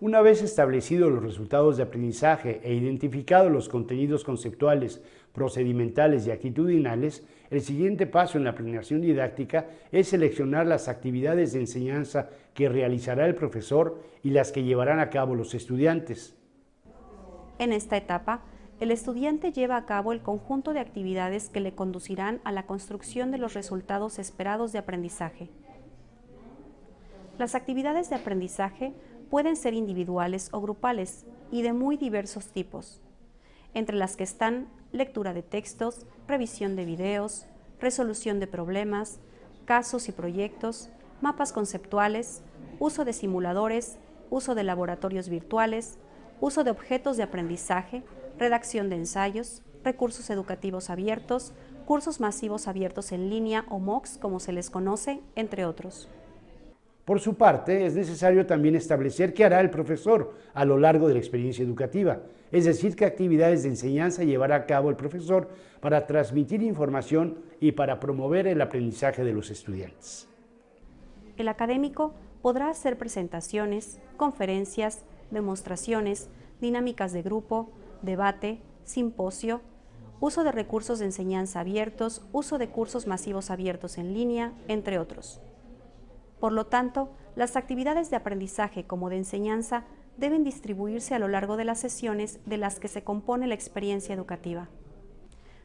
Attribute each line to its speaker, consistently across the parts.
Speaker 1: Una vez establecidos los resultados de aprendizaje e identificados los contenidos conceptuales, procedimentales y actitudinales, el siguiente paso en la planeación didáctica es seleccionar las actividades de enseñanza que realizará el profesor y las que llevarán a cabo los estudiantes.
Speaker 2: En esta etapa, el estudiante lleva a cabo el conjunto de actividades que le conducirán a la construcción de los resultados esperados de aprendizaje. Las actividades de aprendizaje pueden ser individuales o grupales y de muy diversos tipos, entre las que están lectura de textos, revisión de videos, resolución de problemas, casos y proyectos, mapas conceptuales, uso de simuladores, uso de laboratorios virtuales, uso de objetos de aprendizaje, redacción de ensayos, recursos educativos abiertos, cursos masivos abiertos en línea o MOOCs como se les conoce, entre otros.
Speaker 1: Por su parte, es necesario también establecer qué hará el profesor a lo largo de la experiencia educativa, es decir, qué actividades de enseñanza llevará a cabo el profesor para transmitir información y para promover el aprendizaje de los estudiantes.
Speaker 2: El académico podrá hacer presentaciones, conferencias, demostraciones, dinámicas de grupo, debate, simposio, uso de recursos de enseñanza abiertos, uso de cursos masivos abiertos en línea, entre otros. Por lo tanto, las actividades de aprendizaje como de enseñanza deben distribuirse a lo largo de las sesiones de las que se compone la experiencia educativa.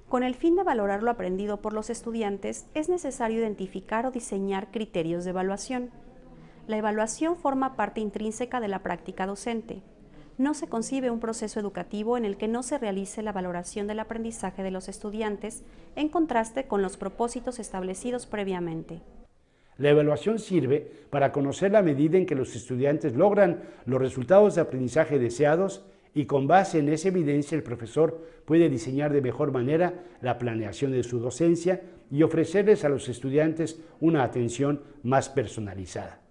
Speaker 2: Con el fin de valorar lo aprendido por los estudiantes, es necesario identificar o diseñar criterios de evaluación. La evaluación forma parte intrínseca de la práctica docente. No se concibe un proceso educativo en el que no se realice la valoración del aprendizaje de los estudiantes en contraste con los propósitos establecidos previamente.
Speaker 1: La evaluación sirve para conocer la medida en que los estudiantes logran los resultados de aprendizaje deseados y con base en esa evidencia el profesor puede diseñar de mejor manera la planeación de su docencia y ofrecerles a los estudiantes una atención más personalizada.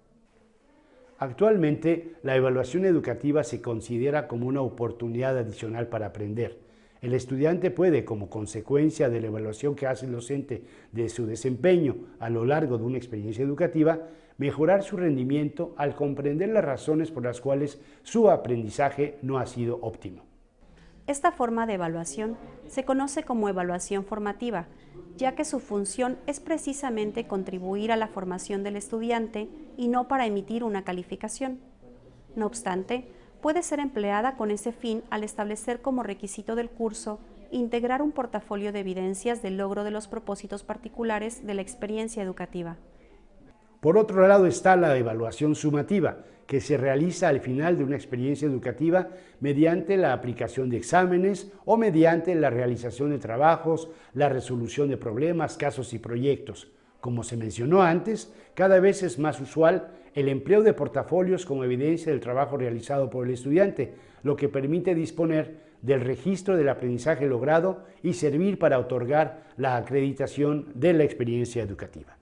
Speaker 1: Actualmente, la evaluación educativa se considera como una oportunidad adicional para aprender, el estudiante puede, como consecuencia de la evaluación que hace el docente de su desempeño a lo largo de una experiencia educativa, mejorar su rendimiento al comprender las razones por las cuales su aprendizaje no ha sido óptimo.
Speaker 2: Esta forma de evaluación se conoce como evaluación formativa, ya que su función es precisamente contribuir a la formación del estudiante y no para emitir una calificación. No obstante, puede ser empleada con ese fin al establecer como requisito del curso integrar un portafolio de evidencias del logro de los propósitos particulares de la experiencia educativa.
Speaker 1: Por otro lado está la evaluación sumativa, que se realiza al final de una experiencia educativa mediante la aplicación de exámenes o mediante la realización de trabajos, la resolución de problemas, casos y proyectos. Como se mencionó antes, cada vez es más usual el empleo de portafolios como evidencia del trabajo realizado por el estudiante, lo que permite disponer del registro del aprendizaje logrado y servir para otorgar la acreditación de la experiencia educativa.